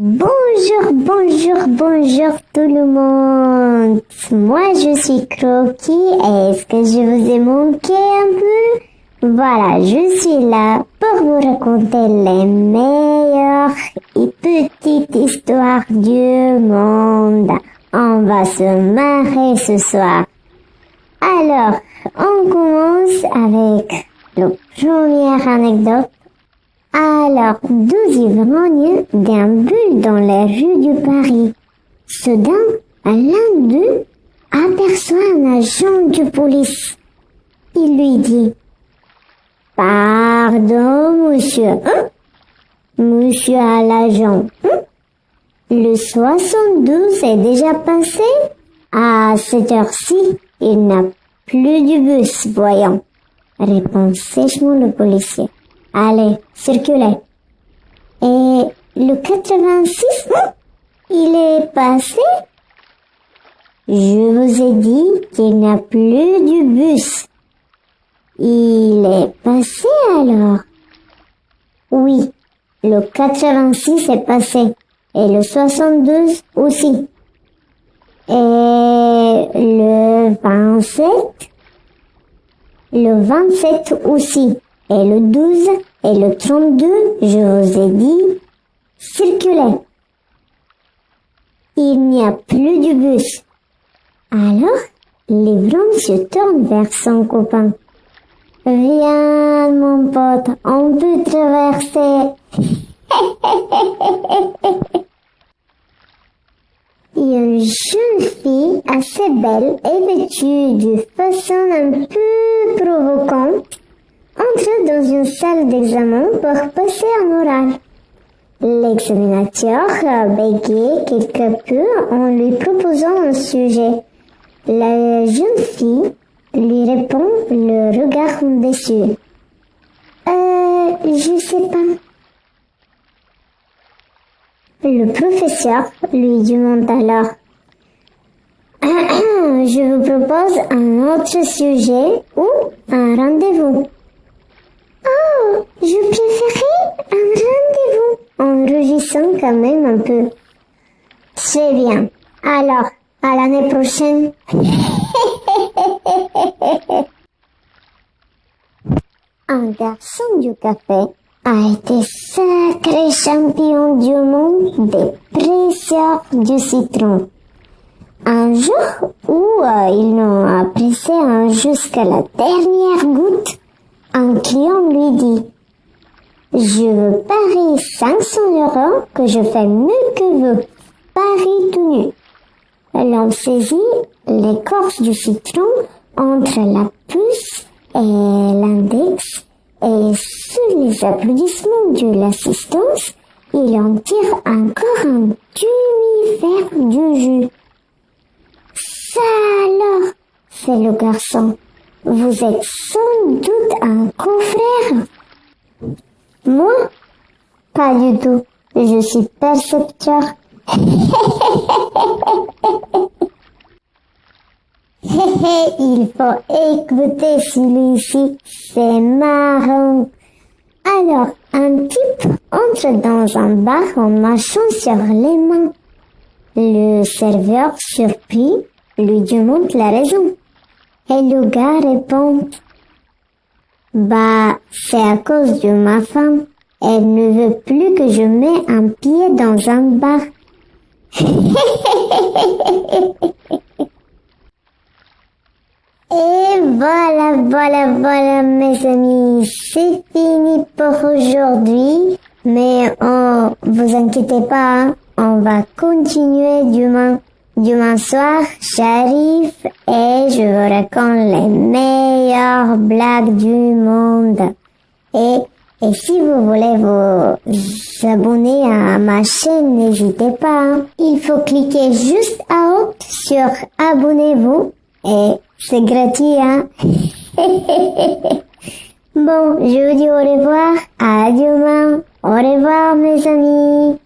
Bonjour, bonjour, bonjour tout le monde. Moi je suis Croquis. Est-ce que je vous ai manqué un peu? Voilà, je suis là pour vous raconter les meilleures et petites histoires du monde. On va se marrer ce soir. Alors, on commence avec la première anecdote alors, deux ivrognes déambulent dans les rues du Paris. Soudain, l'un d'eux aperçoit un agent de police. Il lui dit Pardon, monsieur. Hein? Monsieur à l'agent. Hein? Le 72 est déjà passé. À cette heure-ci, il n'a plus du bus, voyons. Répond sèchement le policier. Allez, circulez. Et le 86, il est passé? Je vous ai dit qu'il n'y a plus du bus. Il est passé alors? Oui, le 86 est passé. Et le 72 aussi. Et le 27 Le 27 aussi et le 12 et le 32, je vous ai dit, circulez. Il n'y a plus de bus. Alors, l'ivrogne se tourne vers son copain. Viens, mon pote, on peut traverser. Une jeune fille assez belle et vêtue de façon un peu provocante entre dans une salle d'examen pour passer un oral. L'examinateur bégayait quelque peu en lui proposant un sujet. La jeune fille lui répond le regard déçu. Euh, je sais pas. Le professeur lui demande alors Je vous propose un autre sujet ou un rendez-vous. Oh, je préférais un rendez-vous en rougissant quand même un peu. Très bien. Alors, à l'année prochaine. un garçon du café a été sacré champion du monde des presseurs du citron. Un jour où euh, ils n'ont apprécié jusqu'à la dernière goutte, un client lui dit Je veux parier 500 euros que je fais mieux que vous. Paris tout nu. L'on saisit l'écorce du citron entre la puce et l'index et sous les applaudissements de l'assistance, il en tire encore un demi-verre du jus. Ça alors, c'est le garçon. Vous êtes sans doute un confrère. Moi Pas du tout. Je suis percepteur. Il faut écouter celui-ci. C'est marrant. Alors, un type entre dans un bar en marchant sur les mains. Le serveur, surpris, lui demande la raison. Et le gars répond, bah, c'est à cause de ma femme. Elle ne veut plus que je mette un pied dans un bar. Et voilà, voilà, voilà, mes amis, c'est fini pour aujourd'hui. Mais oh, vous inquiétez pas, hein. on va continuer demain. Demain soir, j'arrive et je vous raconte les blagues du monde. Et, et si vous voulez vous abonner à ma chaîne, n'hésitez pas. Hein. Il faut cliquer juste à haut sur abonnez-vous et c'est gratuit, hein. bon, je vous dis au revoir. À demain. Au revoir, mes amis.